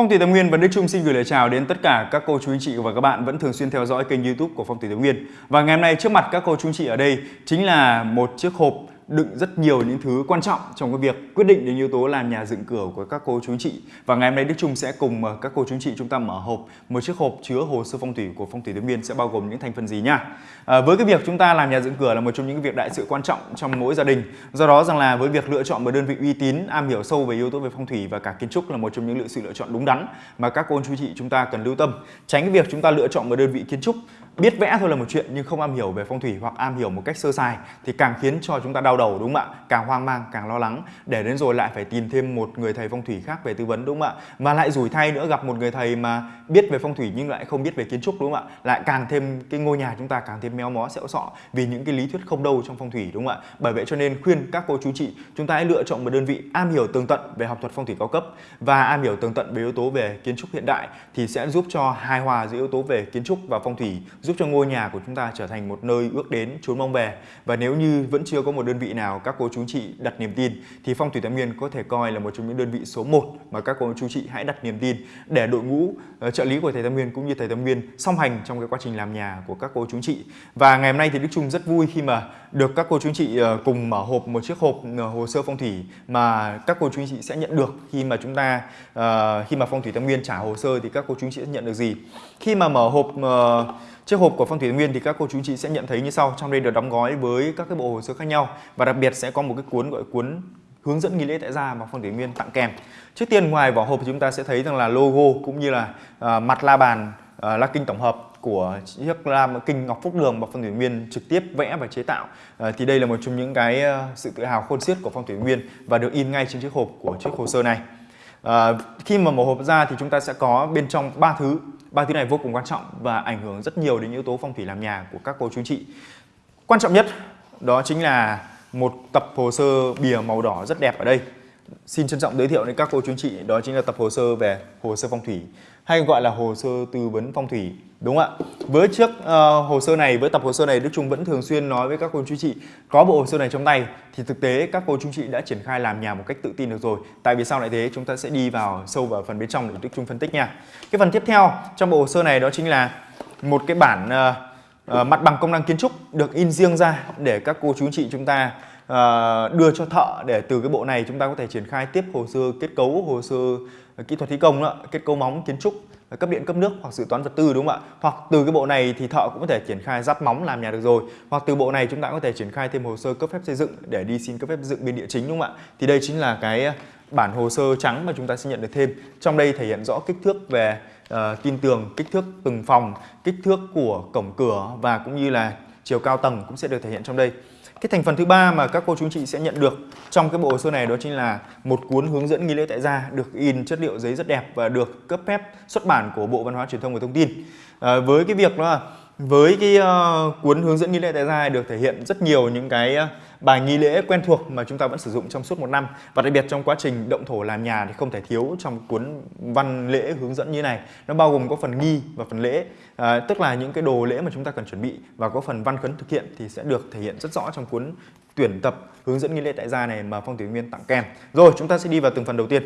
Phong thủy Tâm Nguyên và Đức Trung xin gửi lời chào đến tất cả các cô chú anh chị và các bạn vẫn thường xuyên theo dõi kênh YouTube của Phong thủy Tâm Nguyên. Và ngày hôm nay trước mặt các cô chú anh chị ở đây chính là một chiếc hộp đựng rất nhiều những thứ quan trọng trong cái việc quyết định đến yếu tố làm nhà dựng cửa của các cô chú chị. Và ngày hôm nay Đức Trung sẽ cùng ờ, các cô chú chị chúng ta mở hộp một chiếc hộp chứa hồ sơ phong thủy của phong thủy Tứ Biên sẽ bao gồm những thành phần gì nha. À, với cái việc chúng ta làm nhà dựng cửa là một trong những việc đại sự quan trọng trong mỗi gia đình. Do đó rằng là với việc lựa chọn một đơn vị uy tín, am hiểu sâu về yếu tố về phong thủy và cả kiến trúc là một trong những lựa sự lựa chọn đúng đắn mà các cô chú chị chúng ta cần lưu tâm. Tránh cái việc chúng ta lựa chọn một đơn vị kiến trúc biết vẽ thôi là một chuyện nhưng không am hiểu về phong thủy hoặc am hiểu một cách sơ sài thì càng khiến cho chúng ta đau đầu đúng không ạ? Càng hoang mang, càng lo lắng để đến rồi lại phải tìm thêm một người thầy phong thủy khác về tư vấn đúng không ạ? Mà lại rủi thay nữa gặp một người thầy mà biết về phong thủy nhưng lại không biết về kiến trúc đúng không ạ? Lại càng thêm cái ngôi nhà chúng ta càng thêm méo mó xẹo sọ vì những cái lý thuyết không đâu trong phong thủy đúng không ạ? Bởi vậy cho nên khuyên các cô chú chị chúng ta hãy lựa chọn một đơn vị am hiểu tường tận về học thuật phong thủy cao cấp và am hiểu tường tận về yếu tố về kiến trúc hiện đại thì sẽ giúp cho hài hòa giữa yếu tố về kiến trúc và phong thủy giúp cho ngôi nhà của chúng ta trở thành một nơi ước đến trốn mong về và nếu như vẫn chưa có một đơn vị nào các cô chú chị đặt niềm tin thì phong thủy tam nguyên có thể coi là một trong những đơn vị số 1 mà các cô chú chị hãy đặt niềm tin để đội ngũ uh, trợ lý của thầy tam nguyên cũng như thầy tam nguyên song hành trong cái quá trình làm nhà của các cô chú chị. Và ngày hôm nay thì đức trung rất vui khi mà được các cô chú chị uh, cùng mở hộp một chiếc hộp uh, hồ sơ phong thủy mà các cô chú chị sẽ nhận được khi mà chúng ta uh, khi mà phong thủy tam nguyên trả hồ sơ thì các cô chú chị sẽ nhận được gì. Khi mà mở hộp uh, Chiếc hộp của Phong Thủy Nguyên thì các cô chú chị sẽ nhận thấy như sau. Trong đây được đóng gói với các cái bộ hồ sơ khác nhau và đặc biệt sẽ có một cái cuốn gọi cuốn hướng dẫn nghi lễ tại gia mà Phong Thủy Nguyên tặng kèm. Trước tiên ngoài vỏ hộp chúng ta sẽ thấy rằng là logo cũng như là uh, mặt la bàn uh, la kinh tổng hợp của chiếc la kinh Ngọc Phúc Đường mà Phong Thủy Nguyên trực tiếp vẽ và chế tạo. À, thì đây là một trong những cái uh, sự tự hào khôn xiết của Phong Thủy Nguyên và được in ngay trên chiếc hộp của chiếc hồ sơ này. À, khi mà mở hộp ra thì chúng ta sẽ có bên trong ba thứ. Ba thứ này vô cùng quan trọng và ảnh hưởng rất nhiều đến yếu tố phong thủy làm nhà của các cô chú chị. Quan trọng nhất đó chính là một tập hồ sơ bìa màu đỏ rất đẹp ở đây. Xin trân trọng giới thiệu đến các cô chú chị đó chính là tập hồ sơ về hồ sơ phong thủy hay gọi là hồ sơ tư vấn phong thủy đúng không ạ? Với chiếc uh, ờ, hồ sơ này với tập hồ sơ này Đức Trung vẫn thường xuyên nói với các cô chú chị có bộ hồ sơ này trong tay thì thực tế các cô chú chị đã triển khai làm nhà một cách tự tin được rồi. Tại vì sao lại thế chúng ta sẽ đi vào sâu vào phần bên trong để Đức Trung phân tích nha. Cái phần tiếp theo trong bộ hồ sơ này đó chính là một cái bản uh, uh, mặt bằng công năng kiến trúc được in riêng ra để các cô chú chị chúng ta uh, đưa cho thợ để từ cái bộ này chúng ta có thể triển khai tiếp hồ sơ kết cấu hồ sơ kỹ thuật thi công đó, kết cấu móng kiến trúc cấp điện cấp nước hoặc dự toán vật tư đúng không ạ? Hoặc từ cái bộ này thì thợ cũng có thể triển khai dắt móng làm nhà được rồi. Hoặc từ bộ này chúng ta có thể triển khai thêm hồ sơ cấp phép xây dựng để đi xin cấp phép dựng bên địa chính đúng không ạ? Thì đây chính là cái ờ, bản hồ sơ trắng mà chúng ta sẽ nhận được thêm. Trong đây thể hiện rõ kích thước về uh, tin tường kích thước từng phòng kích thước của cổng cửa và cũng như là chiều cao tầng cũng sẽ được thể hiện trong đây cái thành phần thứ ba mà các cô chú chị sẽ nhận được trong cái bộ hồ sơ này đó chính là một cuốn hướng dẫn nghi lễ tại gia được in chất liệu giấy rất đẹp và được cấp phép xuất bản của Bộ Văn hóa Truyền thông và Thông tin. À, với cái việc đó là với cái uh, cuốn hướng dẫn nghi lễ tại gia được thể hiện rất nhiều những cái uh, bài nghi lễ quen thuộc mà chúng ta vẫn sử dụng trong suốt một năm. Và đặc biệt trong quá trình động thổ làm nhà thì không thể thiếu trong cuốn văn lễ hướng dẫn như này. Nó bao gồm có phần nghi và phần lễ. À, tức là những cái đồ lễ mà chúng ta cần chuẩn bị và có phần văn khấn thực hiện thì sẽ được thể hiện rất rõ trong cuốn tuyển tập hướng dẫn nghi lễ tại gia này mà phong thủy nguyên tặng kèm. Rồi chúng ta sẽ đi vào từng phần đầu tiên.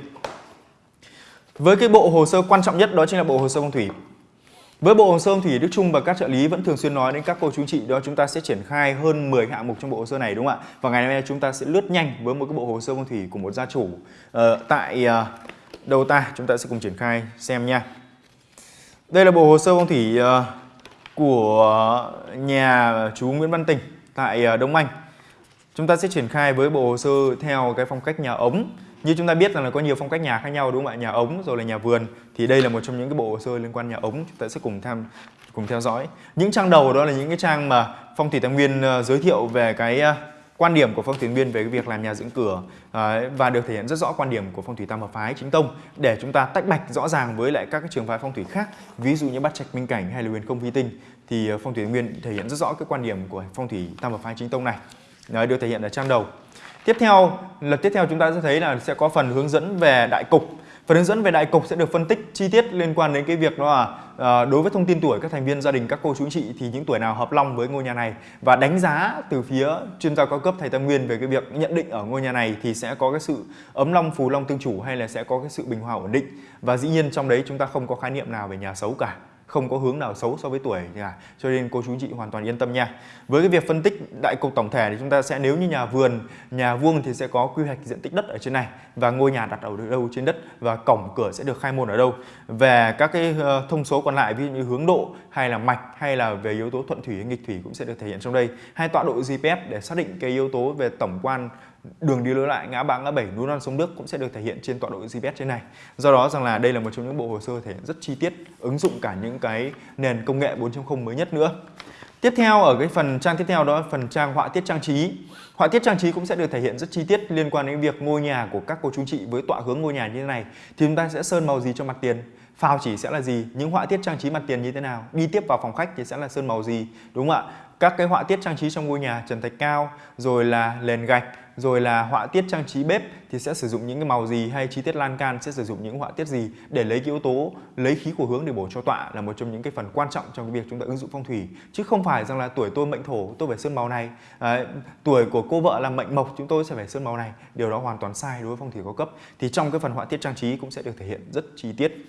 Với cái bộ hồ sơ quan trọng nhất đó chính là bộ hồ sơ phong thủy với bộ hồ sơ thì Đức Trung và các trợ lý vẫn thường xuyên nói đến các cô chú chị đó chúng ta sẽ triển khai hơn 10 hạng mục trong bộ hồ sơ này đúng không ạ? Và ngày hôm nay chúng ta sẽ lướt nhanh với một cái bộ hồ sơ phong thủy của một gia chủ Ờ, tại uh, đâu ta? Chúng ta sẽ cùng triển khai xem nha. Đây là bộ hồ sơ phong thủy uh, ờ, của nhà chú Nguyễn Văn Tình tại uh, Đông Anh. Chúng ta sẽ triển khai với bộ hồ sơ theo cái phong cách nhà ống như chúng ta biết rằng là có nhiều phong cách nhà khác nhau đúng không ạ? Nhà ống rồi là nhà vườn thì đây là một trong những cái bộ hồ sơ liên quan nhà ống chúng ta sẽ cùng tham cùng theo dõi. Những trang đầu đó là những cái trang mà Phong thủy Tam Nguyên ờ, giới thiệu về cái ờ, quan điểm của phong thủy nguyên về cái việc làm nhà dưỡng cửa ờ, và được thể hiện rất rõ quan điểm của phong thủy tam hợp phái chính tông để chúng ta tách bạch rõ ràng với lại các cái trường phái phong thủy khác ví dụ như bát trạch minh cảnh hay là huyền không vi tinh thì phong thủy nguyên thể hiện rất rõ cái quan điểm của phong thủy tam hợp phái chính tông này Đấy, được thể hiện ở trang đầu Tiếp theo, lần tiếp theo chúng ta sẽ thấy là sẽ có phần hướng dẫn về đại cục. Phần hướng dẫn về đại cục sẽ được phân tích chi tiết liên quan đến cái việc đó là à, đối với thông tin tuổi các thành viên gia đình các cô chú chị thì những tuổi nào hợp long với ngôi nhà này. Và đánh giá từ phía chuyên gia cao cấp thầy Tam Nguyên về cái việc nhận định ở ngôi nhà này thì sẽ có cái sự ấm long phù long tương chủ hay là sẽ có cái sự bình hòa ổn định. Và dĩ nhiên trong đấy chúng ta không có khái niệm nào về nhà xấu cả không có hướng nào xấu so với tuổi cả cho nên cô chú chị hoàn toàn yên tâm nha. Với cái việc phân tích đại cục tổng thể thì chúng ta sẽ, nếu như nhà vườn, nhà vuông thì sẽ có quy hoạch diện tích đất ở trên này và ngôi nhà đặt ở đâu trên đất và cổng cửa sẽ được khai môn ở đâu. Về các cái ờ, thông số còn lại, ví dụ như hướng độ hay là mạch hay là về yếu tố thuận thủy hay nghịch thủy cũng sẽ được thể hiện trong đây. Hay tọa độ GPS để xác định cái yếu tố về tổng quan đường đi lối lại ngã ba ngã bảy núi non sông nước cũng sẽ được thể hiện trên tọa độ GPS trên này do đó rằng là đây là một trong những bộ hồ sơ thể hiện rất chi tiết ứng dụng cả những cái nền công nghệ 4.0 mới nhất nữa Tiếp theo ở cái phần trang tiếp theo đó là phần trang họa tiết trang trí. Họa tiết trang trí cũng sẽ được thể hiện rất chi tiết liên quan đến việc ngôi nhà của các cô chú chị với tọa hướng ngôi nhà như thế này thì chúng ta sẽ sơn màu gì cho mặt tiền. Phào chỉ sẽ là gì? Những họa tiết trang trí mặt tiền như thế nào? Đi tiếp vào phòng khách thì sẽ là sơn màu gì? Đúng không ạ? Các cái họa tiết trang trí trong ngôi nhà trần thạch cao, rồi là nền gạch, rồi là họa tiết trang trí bếp thì sẽ sử dụng những cái màu gì? Hay chi tiết lan can sẽ sử dụng những họa tiết gì? Để lấy cái yếu tố lấy khí của hướng để bổ cho tọa là một trong những cái phần quan trọng trong cái việc chúng ta ứng dụng phong thủy. Chứ không phải rằng là tuổi tôi mệnh thổ tôi phải sơn màu này. À, tuổi của cô vợ là mệnh mộc chúng tôi sẽ phải sơn màu này. Điều đó hoàn toàn sai đối với phong thủy cao cấp. Thì trong cái phần họa tiết trang trí cũng sẽ được thể hiện rất chi tiết.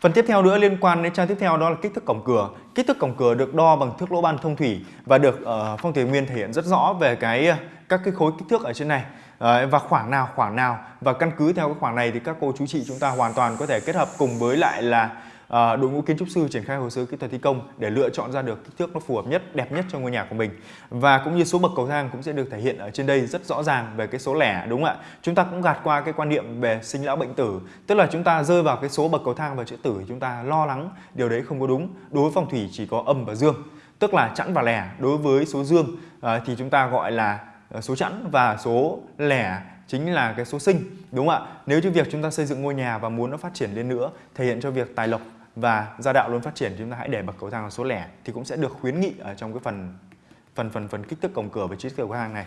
Phần tiếp theo nữa liên quan đến trang tiếp theo đó là kích thước cổng cửa. Kích thước cổng cửa được đo bằng thước lỗ ban thông thủy và được uh, phong thủy nguyên thể hiện rất rõ về cái ờ, các cái khối kích thước ở trên này Đấy, và khoảng nào khoảng nào và căn cứ theo cái khoảng này thì các cô chú chị chúng ta hoàn toàn có thể kết hợp cùng với lại là à, đội ngũ kiến trúc sư triển khai hồ sơ kỹ thuật thi công để lựa chọn ra được kích thước nó phù hợp nhất đẹp nhất cho ngôi nhà của mình. Và cũng như số bậc cầu thang cũng sẽ được thể hiện ở trên đây rất rõ ràng về cái số lẻ đúng không ạ? Chúng ta cũng gạt qua cái quan niệm về sinh lão bệnh tử tức là chúng ta rơi vào cái số bậc cầu thang và chữ tử chúng ta lo lắng điều đấy không có đúng. Đối với phong thủy chỉ có âm và dương tức là chẵn và lẻ. Đối với số dương à, thì chúng ta gọi là ờ, số chẵn và số lẻ chính là cái số sinh đúng không ạ? Nếu như việc chúng ta xây dựng ngôi nhà và muốn nó phát triển lên nữa thể hiện cho việc tài lộc và gia đạo luôn phát triển chúng ta hãy để bậc cầu thang là số lẻ thì cũng sẽ được khuyến nghị ở trong cái phần phần phần phần kích thước cổng cửa và chi tiết cầu thang này.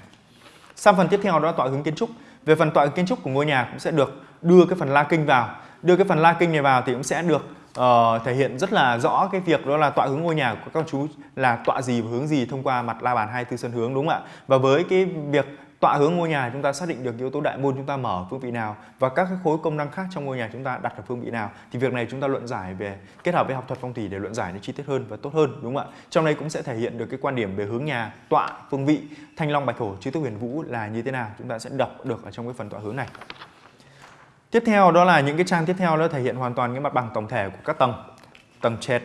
Sang phần tiếp theo đó là tọa hướng kiến trúc. Về phần tọa hướng kiến trúc của ngôi nhà cũng sẽ được đưa cái phần la kinh vào. Đưa cái phần la kinh này vào thì cũng sẽ được uh, thể hiện rất là rõ cái việc đó là tọa hướng ngôi nhà của các chú là tọa gì và hướng gì thông qua mặt la bàn hai tư sân hướng đúng không ạ? Và với cái việc tọa hướng ngôi nhà chúng ta xác định được yếu tố đại môn chúng ta mở phương vị nào và các cái khối công năng khác trong ngôi nhà chúng ta đặt ở phương vị nào thì việc này chúng ta luận giải về kết hợp với học thuật phong thủy để luận giải nó chi tiết hơn và tốt hơn đúng không ạ trong đây cũng sẽ thể hiện được cái quan điểm về hướng nhà tọa phương vị thanh long bạch hổ chư tước huyền vũ là như thế nào chúng ta sẽ đọc được ở trong cái phần tọa hướng này Tiếp theo đó là những cái trang tiếp theo nó thể hiện hoàn toàn cái mặt bằng tổng thể của các tầng. Tầng trệt,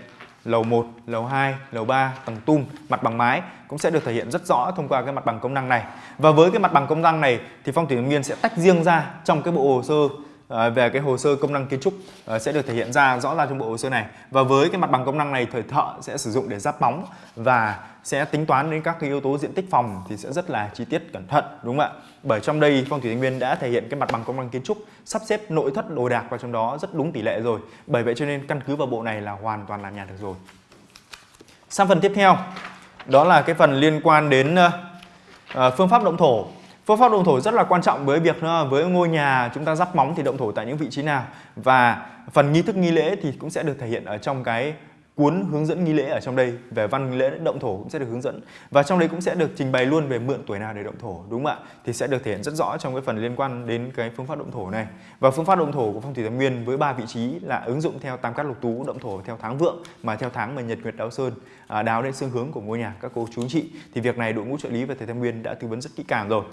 lầu 1, lầu 2, lầu 3, tầng tum, mặt bằng mái cũng sẽ được thể hiện rất rõ thông qua cái mặt bằng công năng này. Và với cái mặt bằng công năng này thì Phong thủy Nguyên sẽ tách riêng ra trong cái bộ hồ sơ à, về cái hồ sơ công năng kiến trúc à, sẽ được thể hiện ra rõ ràng trong bộ hồ sơ này và với cái mặt bằng công năng này thời thợ sẽ sử dụng để giáp bóng và sẽ tính toán đến các cái yếu tố diện tích phòng thì sẽ rất là chi tiết cẩn thận đúng không ạ? Bởi trong đây phong thủy thanh nguyên đã thể hiện cái mặt bằng công năng kiến trúc sắp xếp nội thất đồ đạc vào trong đó rất đúng tỷ lệ rồi. Bởi vậy cho nên căn cứ vào bộ này là hoàn toàn làm nhà được rồi. Sang phần tiếp theo đó là cái phần liên quan đến uh, phương pháp động thổ. Phương pháp động thổ rất là quan trọng với việc ờ, với ngôi nhà chúng ta rắp móng thì động thổ tại những vị trí nào. Và phần nghi thức nghi lễ thì cũng sẽ được thể hiện ở trong cái cuốn hướng dẫn nghi lễ ở trong đây về văn nghi lễ động thổ cũng sẽ được hướng dẫn. Và trong đây cũng sẽ được trình bày luôn về mượn tuổi nào để động thổ đúng không ạ? Thì sẽ được thể hiện rất rõ trong cái phần liên quan đến cái phương pháp động thổ này. Và phương pháp động thổ của phong thủy tam nguyên với ba vị trí là ứng dụng theo tam cát lục tú động thổ theo tháng vượng mà theo tháng mà nhật nguyệt đáo sơn à, đáo đến xương hướng của ngôi nhà các cô chú chị. Thì việc này đội ngũ trợ lý và thầy tam nguyên đã tư vấn rất kỹ càng rồi.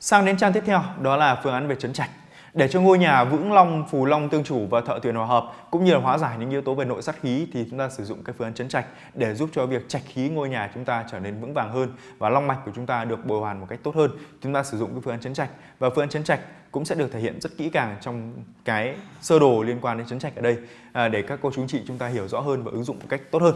Sang đến trang tiếp theo đó là phương án về chấn trạch để cho ngôi nhà vững long, phù long tương chủ và thợ tuyển hòa hợp cũng như là hóa giải những yếu tố về nội sát khí thì chúng ta sử dụng cái phương án chấn trạch để giúp cho việc trạch khí ngôi nhà chúng ta trở nên vững vàng hơn và long mạch của chúng ta được bồi hoàn một cách tốt hơn. Chúng ta sử dụng cái phương án chấn trạch và phương án chấn trạch cũng sẽ được thể hiện rất kỹ càng trong cái sơ đồ liên quan đến chấn trạch ở đây à, để các cô chú chị chúng ta hiểu rõ hơn và ứng dụng một cách tốt hơn.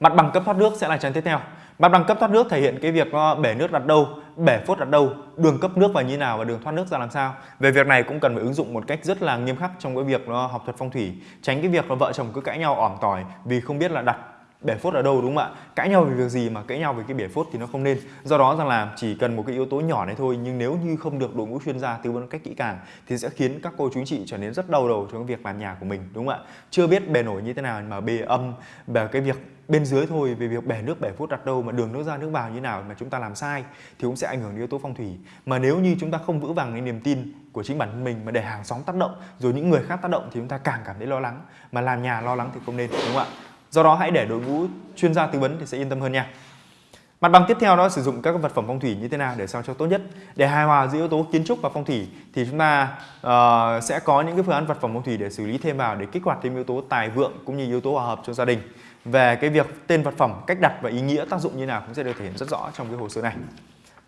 Mặt bằng cấp thoát nước sẽ là trang tiếp theo. Mặt bằng cấp thoát nước thể hiện cái việc ờ, bể nước đặt đâu, bể phốt đặt đâu, đường cấp nước vào như nào và đường thoát nước ra làm sao. Về việc này cũng cần phải ứng dụng một cách rất là nghiêm khắc trong cái việc nó học thuật phong thủy, tránh cái việc là vợ chồng cứ cãi nhau ỏm tỏi vì không biết là đặt bể phốt ở đâu, đúng không ạ? Cãi nhau về việc gì mà cãi nhau về cái bể phốt thì nó không nên. Do đó rằng là chỉ cần một cái yếu tố nhỏ này thôi, nhưng nếu như không được đội ngũ chuyên gia tư vấn cách kỹ càng thì sẽ khiến các cô chú anh chị trở nên rất đau đầu trong cái việc làm nhà của mình, đúng không ạ? Chưa biết bề nổi như thế nào mà bề âm về cái việc bên dưới thôi, về việc bể nước, bể phốt đặt đâu, mà đường nước ra, nước vào như nào mà chúng ta làm sai thì cũng sẽ ảnh hưởng đến yếu tố phong thủy. Mà nếu như chúng ta không vững vàng cái niềm tin của chính bản thân mình mà để hàng xóm tác động, rồi những người khác tác động thì chúng ta càng cảm thấy lo lắng. Mà làm nhà lo lắng thì không nên, đúng không ạ? Do đó hãy để đội ngũ chuyên gia tư vấn thì sẽ yên tâm hơn nha Mặt bằng tiếp theo đó sử dụng các vật phẩm phong thủy như thế nào để sao cho tốt nhất. Để hài hòa giữa yếu tố kiến trúc và phong thủy thì chúng ta uh, sẽ có những cái phương án vật phẩm phong thủy để xử lý thêm vào để kích hoạt thêm yếu tố tài vượng cũng như yếu tố hòa hợp cho gia đình. Về cái việc tên vật phẩm, cách đặt và ý nghĩa tác dụng như nào cũng sẽ được thể hiện rất rõ trong cái hồ sơ này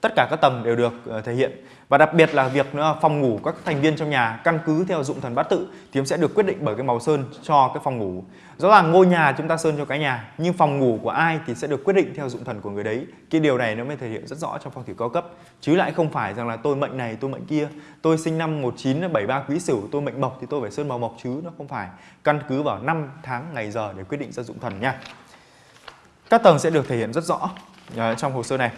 tất cả các tầng đều được ờ, thể hiện. Và đặc biệt là việc phòng ngủ các thành viên trong nhà căn cứ theo dụng thần bát tự thì sẽ được quyết định bởi cái màu sơn cho cái phòng ngủ. Rõ ràng ngôi nhà chúng ta sơn cho cái nhà, nhưng phòng ngủ của ai thì sẽ được quyết định theo dụng thần của người đấy. Cái điều này nó mới thể hiện rất rõ trong phong thủy cao cấp. Chứ lại không phải rằng là tôi mệnh này, tôi mệnh kia, tôi sinh năm 1973 quý sửu, tôi mệnh mộc thì tôi phải sơn màu mộc chứ, nó không phải. Căn cứ vào năm tháng ngày giờ để quyết định ra dụng thần nha. Các tầng sẽ được thể hiện rất rõ ờ, trong hồ sơ này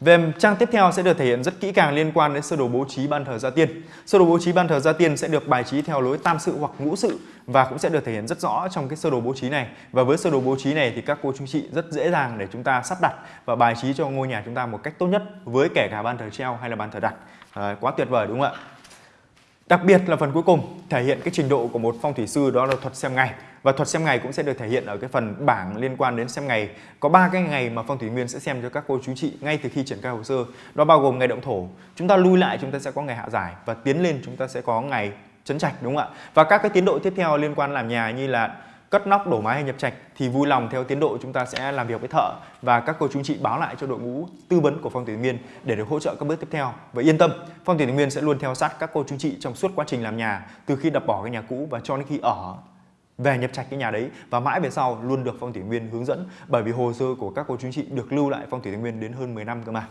về trang tiếp theo sẽ được thể hiện rất kỹ càng liên quan đến sơ đồ bố trí ban thờ gia tiên. Sơ đồ bố trí ban thờ gia tiên sẽ được bài trí theo lối tam sự hoặc ngũ sự và cũng sẽ được thể hiện rất rõ trong cái sơ đồ bố trí này. Và với sơ đồ bố trí này thì các cô chú chị rất dễ dàng để chúng ta sắp đặt và bài trí cho ngôi nhà chúng ta một cách tốt nhất với kể cả ban thờ treo hay là ban thờ đặt. À, quá tuyệt vời đúng không ạ? Đặc biệt là phần cuối cùng thể hiện cái trình độ của một phong thủy sư đó là thuật xem ngày và thuật xem ngày cũng sẽ được thể hiện ở cái phần bảng liên quan đến xem ngày. Có ba cái ngày mà phong thủy nguyên sẽ xem cho các cô chú chị ngay từ khi triển khai hồ sơ. Đó bao gồm ngày động thổ. Chúng ta lui lại, chúng ta sẽ có ngày hạ giải và tiến lên chúng ta sẽ có ngày chấn trạch, đúng không ạ? Và các cái tiến độ tiếp theo liên quan làm nhà như là cất nóc, đổ mái hay nhập trạch thì vui lòng theo tiến độ chúng ta sẽ làm việc với thợ và các cô chú chị báo lại cho đội ngũ tư vấn của phong thủy nguyên để được hỗ trợ các bước tiếp theo và yên tâm, phong thủy nguyên sẽ luôn theo sát các cô chú chị trong suốt quá trình làm nhà, từ khi đập bỏ cái nhà cũ và cho đến khi ở về nhập trạch cái nhà đấy và mãi về sau luôn được phong thủy nguyên hướng dẫn. Bởi vì hồ sơ của các cô chú chị được lưu lại phong thủy nguyên đến hơn 10 năm cơ mà.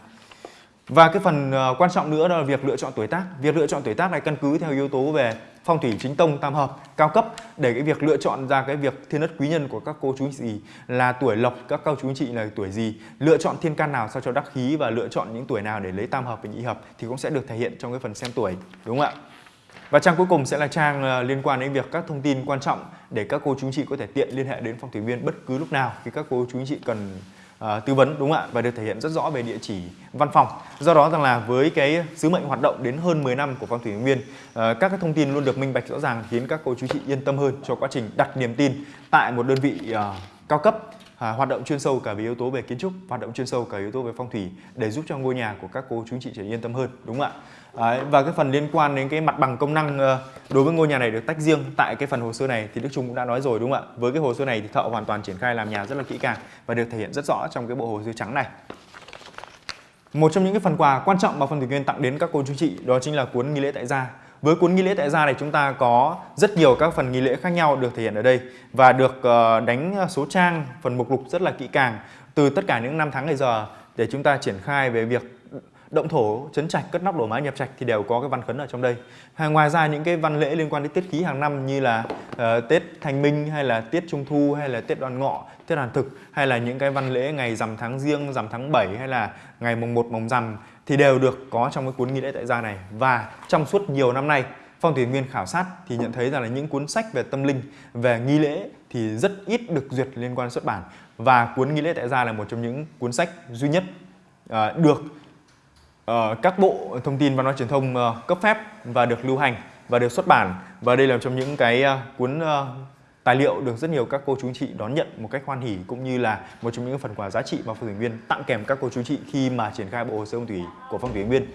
Và cái phần ờ, quan trọng nữa đó là việc lựa chọn tuổi tác. Việc lựa chọn tuổi tác này căn cứ theo yếu tố về phong thủy chính tông tam hợp cao cấp. Để cái việc lựa chọn ra cái việc thiên đất quý nhân của các cô chú anh chị là tuổi lộc, các cô chú anh chị là tuổi gì, lựa chọn thiên can nào sao cho đắc khí và lựa chọn những tuổi nào để lấy tam hợp và nhị hợp thì cũng sẽ được thể hiện trong cái phần xem tuổi, đúng không ạ? Và trang cuối cùng sẽ là trang ờ, liên quan đến việc các thông tin quan trọng để các cô chú anh chị có thể tiện liên hệ đến phong thủy viên bất cứ lúc nào khi các cô chú anh chị cần uh, tư vấn đúng không ạ? Và được thể hiện rất rõ về địa chỉ văn phòng. Do đó rằng là với cái sứ mệnh hoạt động đến hơn 10 năm của phong thủy nguyên uh, ờ, các cái thông tin luôn được minh bạch rõ ràng khiến các cô chú chị yên tâm hơn cho quá trình đặt niềm tin tại một đơn vị uh, cao cấp à, hoạt động chuyên sâu cả về yếu tố về kiến trúc hoạt động chuyên sâu cả yếu tố về phong thủy để giúp cho ngôi nhà của các cô chú chị trở yên tâm hơn đúng không ạ? À, và cái phần liên quan đến cái mặt bằng công năng ờ, đối với ngôi nhà này được tách riêng tại cái phần hồ sơ này thì Đức Trung cũng đã nói rồi đúng không ạ? Với cái hồ sơ này thì thợ hoàn toàn triển khai làm nhà rất là kỹ càng và được thể hiện rất rõ trong cái bộ hồ sơ trắng này. Một trong những cái phần quà quan trọng mà phần thủy nguyên tặng đến các cô chú chị đó chính là cuốn nghi lễ tại gia với cuốn nghi lễ tại gia này chúng ta có rất nhiều các phần nghi lễ khác nhau được thể hiện ở đây và được ờ, đánh số trang phần mục lục rất là kỹ càng từ tất cả những năm tháng ngày giờ để chúng ta triển khai về việc động thổ, chấn trạch, cất nóc đổ mái nhập trạch thì đều có cái văn khấn ở trong đây. Hay ngoài ra những cái văn lễ liên quan đến tiết khí hàng năm như là uh, Tết Thanh Minh hay là Tiết Trung Thu hay là Tết Đoàn Ngọ, Tết Đoàn Thực hay là những cái văn lễ ngày rằm tháng riêng, rằm tháng 7 hay là ngày mùng 1 mùng rằm thì đều được có trong cái cuốn nghi lễ tại gia này. Và trong suốt nhiều năm nay Phong thủy nguyên khảo sát thì nhận thấy rằng là những cuốn sách về tâm linh, về nghi lễ thì rất ít được duyệt liên quan xuất bản và cuốn nghi lễ tại gia là một trong những cuốn sách duy nhất uh, được uh, các bộ thông tin văn hóa truyền thông uh, cấp phép và được lưu hành và được xuất bản và đây là một trong những cái uh, cuốn uh, tài liệu được rất nhiều các cô chú chị đón nhận một cách hoan hỉ cũng như là một trong những phần quà giá trị mà phong thủy nguyên tặng kèm các cô chú chị khi mà triển khai bộ hồ sơ phong thủy của phong thủy nguyên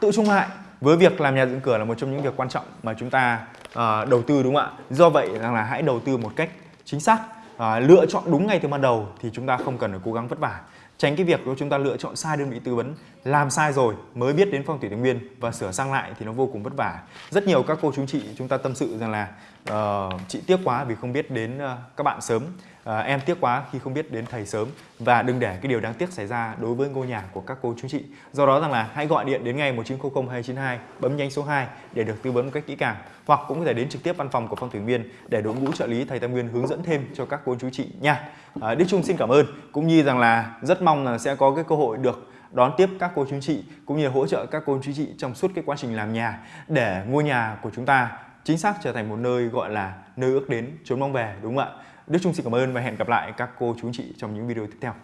tự trung hại với việc làm nhà dựng cửa là một trong những việc quan trọng mà chúng ta uh, đầu tư đúng không ạ? Do vậy rằng là hãy đầu tư một cách chính xác uh, lựa chọn đúng ngay từ ban đầu thì chúng ta không cần phải cố gắng vất vả. Tránh cái việc chúng ta lựa chọn sai đơn vị tư vấn làm sai rồi mới biết đến phong thủy tây nguyên và sửa sang lại thì nó vô cùng vất vả. Rất nhiều các cô chú chị chúng ta tâm sự rằng là uh, chị tiếc quá vì không biết đến uh, các bạn sớm. Uh, em tiếc quá khi không biết đến thầy sớm. Và đừng để cái điều đáng tiếc xảy ra đối với ngôi nhà của các cô chú chị. Do đó rằng là hãy gọi điện đến ngay 1900 292 bấm nhanh số 2 để được tư vấn một cách kỹ càng. Hoặc cũng có thể đến trực tiếp văn phòng của Phong Thủy Nguyên để đội ngũ trợ lý thầy Tam Nguyên hướng dẫn thêm cho các cô chú chị nha. uh, Đức Trung xin cảm ơn. Cũng như rằng là rất mong là sẽ có cái cơ hội được đón tiếp các cô chú chị cũng như hỗ trợ các cô chú chị trong suốt cái quá trình làm nhà, để ngôi nhà của chúng ta chính xác trở thành một nơi gọi là nơi ước đến, chốn mong về đúng không ạ? Đức Trung xin cảm ơn và hẹn gặp lại các cô chú chị trong những video tiếp theo.